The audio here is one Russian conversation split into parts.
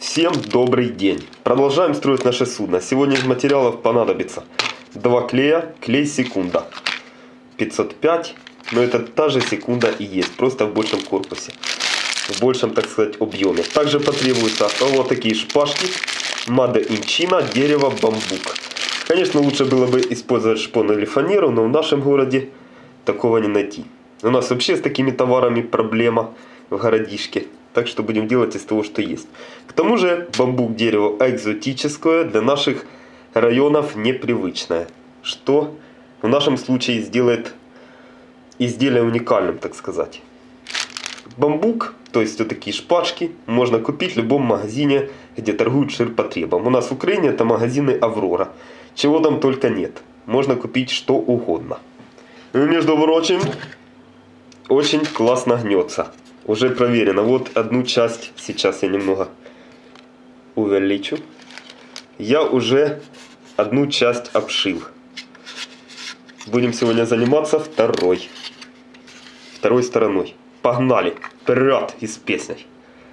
Всем добрый день! Продолжаем строить наше судно. Сегодня из материалов понадобится два клея, клей секунда 505, но это та же секунда и есть, просто в большем корпусе, в большем, так сказать, объеме. Также потребуются вот такие шпажки, in China, дерево, бамбук. Конечно, лучше было бы использовать шпону или фанеру, но в нашем городе такого не найти. У нас вообще с такими товарами проблема в городишке. Так что будем делать из того, что есть. К тому же бамбук дерево экзотическое, для наших районов непривычное. Что в нашем случае сделает изделие уникальным, так сказать. Бамбук, то есть вот такие шпажки, можно купить в любом магазине, где торгуют ширпотребом. У нас в Украине это магазины Аврора. Чего там только нет. Можно купить что угодно. И, между прочим, очень классно гнется. Уже проверено. Вот одну часть, сейчас я немного увеличу. Я уже одну часть обшил. Будем сегодня заниматься второй. Второй стороной. Погнали! Вперед из песней!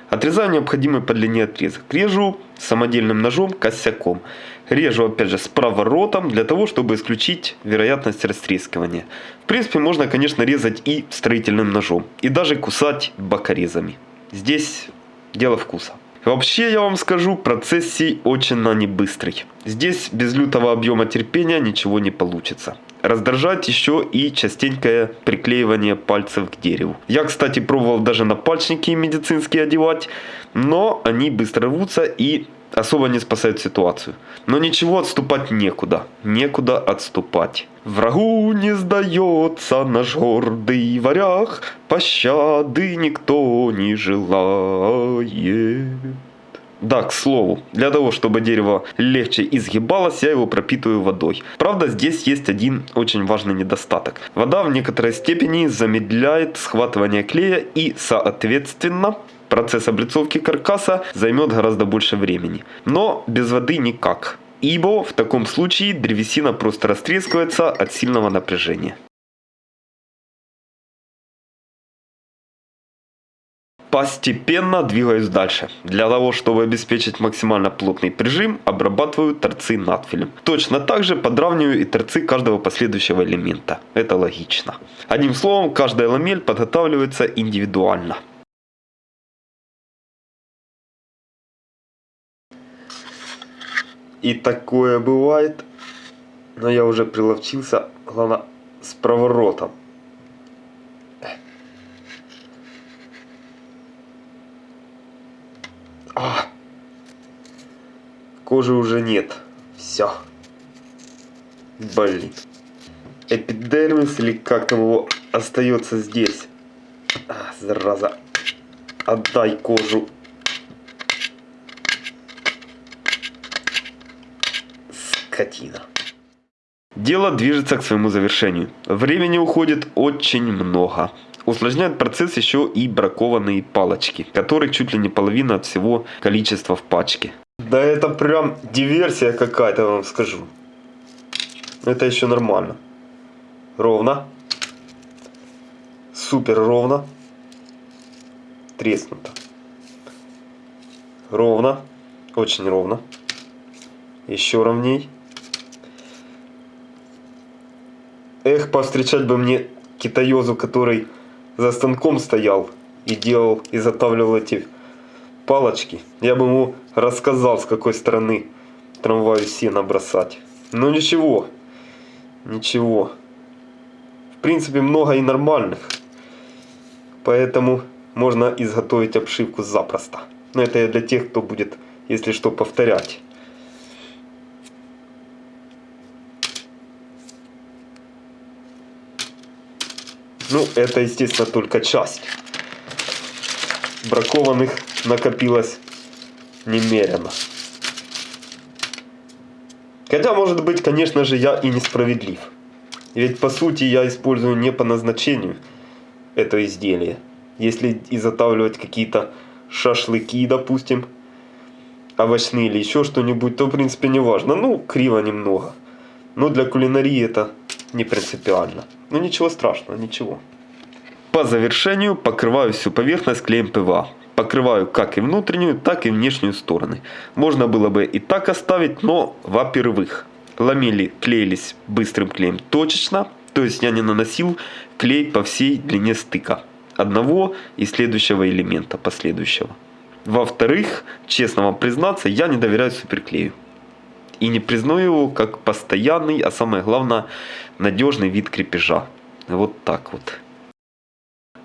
Отрезаю необходимый по длине отрезок. Режу самодельным ножом косяком. Режу опять же с проворотом для того, чтобы исключить вероятность растрескивания. В принципе можно конечно резать и строительным ножом. И даже кусать бокорезами. Здесь дело вкуса. Вообще, я вам скажу, процесс сей очень на не быстрый. Здесь без лютого объема терпения ничего не получится. Раздражает еще и частенькое приклеивание пальцев к дереву. Я, кстати, пробовал даже на пальчники медицинские одевать, но они быстро рвутся и особо не спасают ситуацию. Но ничего, отступать некуда. Некуда отступать. Врагу не сдается наш гордый варяг, Пощады никто не желает. Да, к слову, для того, чтобы дерево легче изгибалось, я его пропитываю водой. Правда, здесь есть один очень важный недостаток. Вода в некоторой степени замедляет схватывание клея и, соответственно, процесс облицовки каркаса займет гораздо больше времени. Но без воды никак. Ибо в таком случае древесина просто растрескивается от сильного напряжения. Постепенно двигаюсь дальше. Для того, чтобы обеспечить максимально плотный прижим, обрабатываю торцы надфилем. Точно так же подравниваю и торцы каждого последующего элемента. Это логично. Одним словом, каждая ламель подготавливается индивидуально. И такое бывает. Но я уже приловчился, главное, с проворотом. А! Кожи уже нет. Все. Блин. Эпидермис или как там его остается здесь. А, зараза. Отдай кожу. Скотина. Дело движется к своему завершению. Времени уходит очень много. Усложняет процесс еще и бракованные палочки, которых чуть ли не половина от всего количества в пачке. Да это прям диверсия какая-то, вам скажу. Это еще нормально. Ровно. Супер ровно. Треснуто. Ровно. Очень ровно. Еще ровней. Эх, повстречать бы мне китаёзу, который за станком стоял и делал, изготавливал эти палочки. Я бы ему рассказал, с какой стороны трамваю сено бросать. Но ничего, ничего. В принципе, много и нормальных. Поэтому можно изготовить обшивку запросто. Но это для тех, кто будет, если что, повторять. Ну, это, естественно, только часть. Бракованных накопилось немерено. Хотя, может быть, конечно же, я и несправедлив. Ведь, по сути, я использую не по назначению это изделие. Если изготавливать какие-то шашлыки, допустим, овощные или еще что-нибудь, то, в принципе, не важно. Ну, криво немного. Но для кулинарии это не принципиально. Ну ничего страшного, ничего. По завершению покрываю всю поверхность клеем ПВА. покрываю как и внутреннюю, так и внешнюю стороны. Можно было бы и так оставить, но, во-первых, ламели клеились быстрым клеем точечно, то есть я не наносил клей по всей длине стыка одного и следующего элемента последующего. Во-вторых, честно вам признаться, я не доверяю суперклею. И не признаю его как постоянный, а самое главное, надежный вид крепежа. Вот так вот.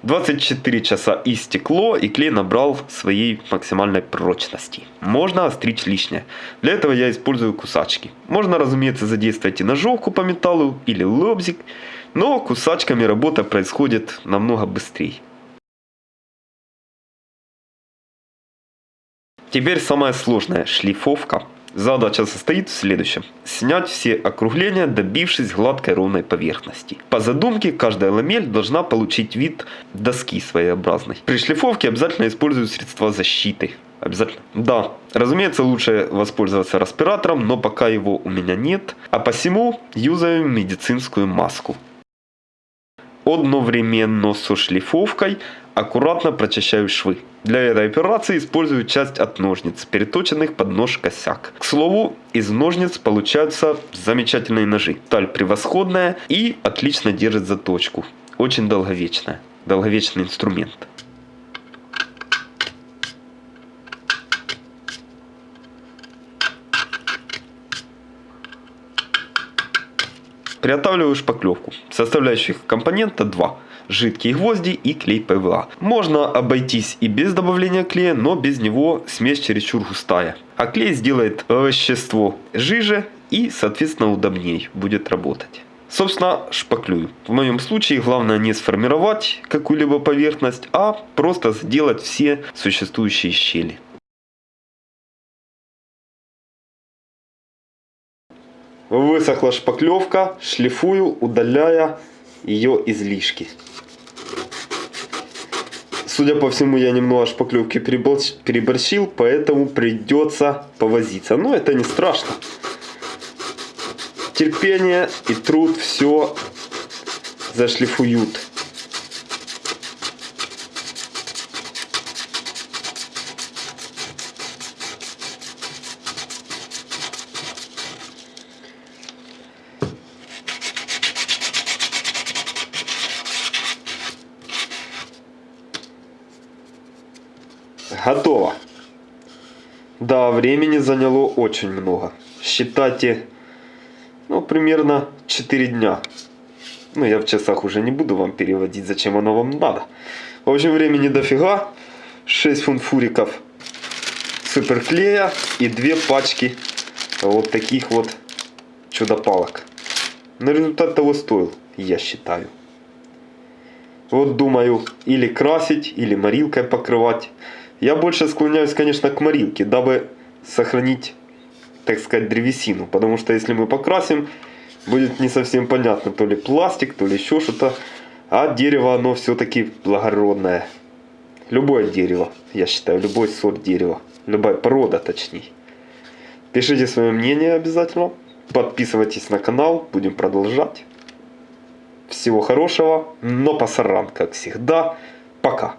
24 часа истекло и клей набрал своей максимальной прочности. Можно остричь лишнее. Для этого я использую кусачки. Можно, разумеется, задействовать и ножовку по металлу или лобзик, но кусачками работа происходит намного быстрее. Теперь самое сложное – шлифовка. Задача состоит в следующем. Снять все округления, добившись гладкой ровной поверхности. По задумке, каждая ламель должна получить вид доски своеобразной. При шлифовке обязательно использую средства защиты. Обязательно. Да, разумеется, лучше воспользоваться респиратором, но пока его у меня нет. А посему юзаю медицинскую маску. Одновременно со шлифовкой аккуратно прочищаю швы. Для этой операции использую часть от ножниц, переточенных под нож косяк. К слову, из ножниц получаются замечательные ножи. Таль превосходная и отлично держит заточку. Очень долговечная. Долговечный инструмент. Приготавливаю шпаклевку. Составляющих компонента 2 жидкие гвозди и клей ПВА. Можно обойтись и без добавления клея, но без него смесь чересчур густая. А клей сделает вещество жиже и соответственно удобнее будет работать. Собственно, шпаклюю. В моем случае главное не сформировать какую-либо поверхность, а просто сделать все существующие щели. Высохла шпаклевка, шлифую, удаляя ее излишки. Судя по всему, я немного шпаклевки переборщил, поэтому придется повозиться. Но это не страшно. Терпение и труд все зашлифуют. Готово. Да, времени заняло очень много. Считайте, ну, примерно 4 дня. Ну, я в часах уже не буду вам переводить, зачем оно вам надо. В общем, времени дофига. 6 фунт фуриков суперклея и 2 пачки вот таких вот чудо-палок. Но результат того стоил, я считаю. Вот думаю, или красить, или морилкой покрывать. Я больше склоняюсь, конечно, к морилке, дабы сохранить, так сказать, древесину. Потому что если мы покрасим, будет не совсем понятно, то ли пластик, то ли еще что-то. А дерево, оно все-таки благородное. Любое дерево, я считаю, любой сорт дерева. Любая порода, точнее. Пишите свое мнение обязательно. Подписывайтесь на канал, будем продолжать. Всего хорошего, но пасаран, как всегда. Пока.